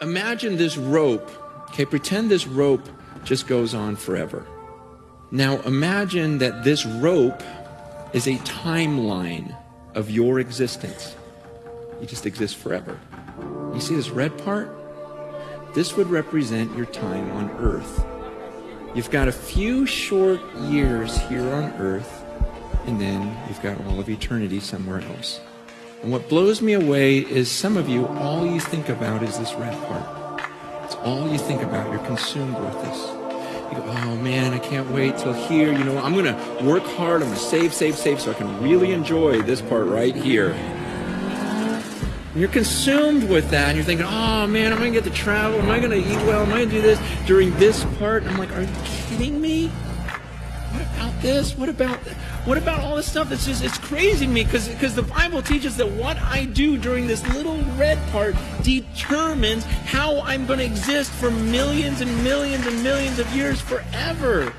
imagine this rope. Okay, pretend this rope just goes on forever. Now imagine that this rope is a timeline of your existence. You just exist forever. You see this red part? This would represent your time on earth. You've got a few short years here on earth, and then you've got all of eternity somewhere else. And what blows me away is some of you, all you think about is this red part. It's all you think about. You're consumed with this. You go, oh man, I can't wait till here. You know, I'm going to work hard. I'm going to save, save, save so I can really enjoy this part right here. And you're consumed with that. And you're thinking, oh man, am I going to get to travel? Am I going to eat well? Am I going to do this during this part? And I'm like, are you kidding me? What about this? What about what about all this stuff that's just it's crazy to me because because the Bible teaches that what I do during this little red part determines how I'm going to exist for millions and millions and millions of years forever.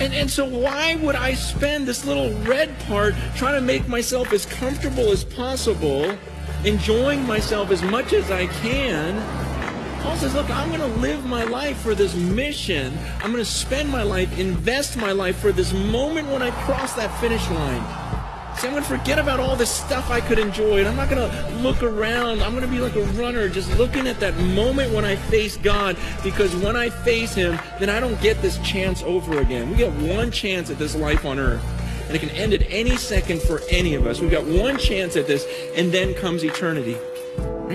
And, and so why would I spend this little red part trying to make myself as comfortable as possible enjoying myself as much as I can. Says, look, I'm going to live my life for this mission. I'm going to spend my life, invest my life for this moment when I cross that finish line. See, I'm going to forget about all this stuff I could enjoy, and I'm not going to look around. I'm going to be like a runner, just looking at that moment when I face God, because when I face Him, then I don't get this chance over again. We get one chance at this life on earth and it can end at any second for any of us. We've got one chance at this, and then comes eternity.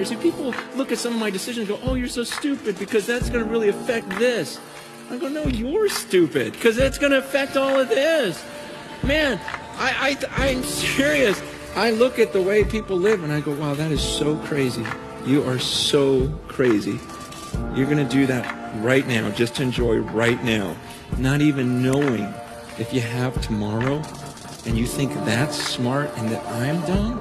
See, people look at some of my decisions and go, oh, you're so stupid because that's going to really affect this. I go, no, you're stupid because that's going to affect all of this. Man, I, I, I'm serious. I look at the way people live and I go, wow, that is so crazy. You are so crazy. You're going to do that right now, just to enjoy right now, not even knowing if you have tomorrow and you think that's smart and that I'm dumb,